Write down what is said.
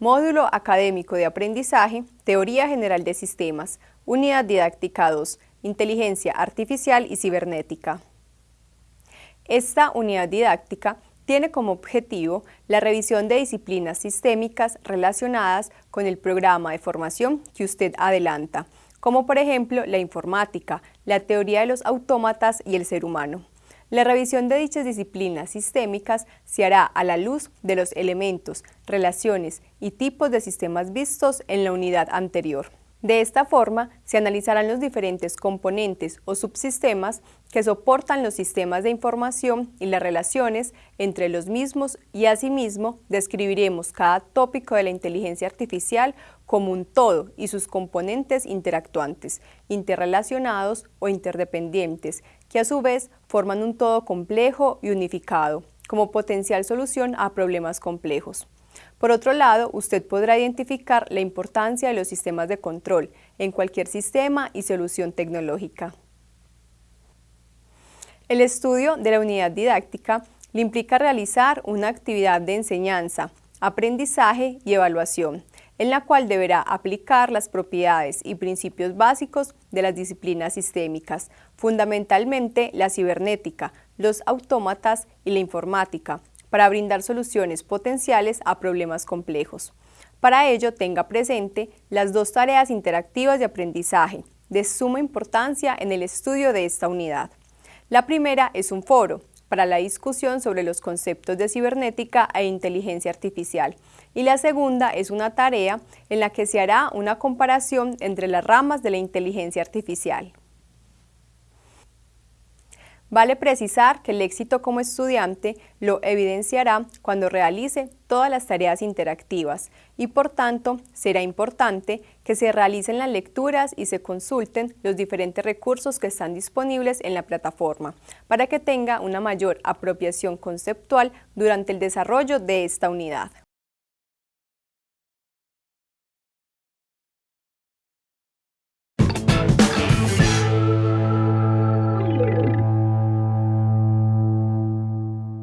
Módulo Académico de Aprendizaje, Teoría General de Sistemas, Unidad Didáctica 2, Inteligencia Artificial y Cibernética. Esta unidad didáctica tiene como objetivo la revisión de disciplinas sistémicas relacionadas con el programa de formación que usted adelanta, como por ejemplo la informática, la teoría de los autómatas y el ser humano. La revisión de dichas disciplinas sistémicas se hará a la luz de los elementos, relaciones y tipos de sistemas vistos en la unidad anterior. De esta forma, se analizarán los diferentes componentes o subsistemas que soportan los sistemas de información y las relaciones entre los mismos y asimismo describiremos cada tópico de la inteligencia artificial como un todo y sus componentes interactuantes, interrelacionados o interdependientes, que a su vez forman un todo complejo y unificado, como potencial solución a problemas complejos. Por otro lado, usted podrá identificar la importancia de los sistemas de control en cualquier sistema y solución tecnológica. El estudio de la unidad didáctica le implica realizar una actividad de enseñanza, aprendizaje y evaluación, en la cual deberá aplicar las propiedades y principios básicos de las disciplinas sistémicas, fundamentalmente la cibernética, los autómatas y la informática, para brindar soluciones potenciales a problemas complejos. Para ello, tenga presente las dos tareas interactivas de aprendizaje, de suma importancia en el estudio de esta unidad. La primera es un foro, para la discusión sobre los conceptos de cibernética e inteligencia artificial. Y la segunda es una tarea en la que se hará una comparación entre las ramas de la inteligencia artificial. Vale precisar que el éxito como estudiante lo evidenciará cuando realice todas las tareas interactivas y por tanto será importante que se realicen las lecturas y se consulten los diferentes recursos que están disponibles en la plataforma para que tenga una mayor apropiación conceptual durante el desarrollo de esta unidad.